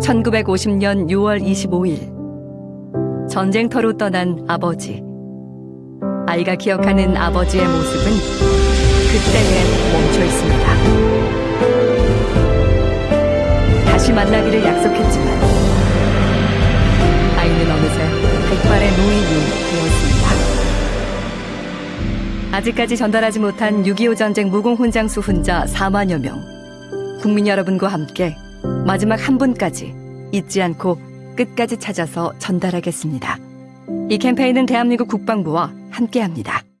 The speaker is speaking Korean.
1950년 6월 25일 전쟁터로 떠난 아버지 아이가 기억하는 아버지의 모습은 그때에 멈춰 있습니다. 다시 만나기를 약속했지만 아이는 어느새 백발의 노인이 되었습니다. 아직까지 전달하지 못한 6.25 전쟁 무공훈장수 훈자 4만여 명 국민 여러분과 함께 마지막 한 분까지 잊지 않고 끝까지 찾아서 전달하겠습니다. 이 캠페인은 대한민국 국방부와 함께합니다.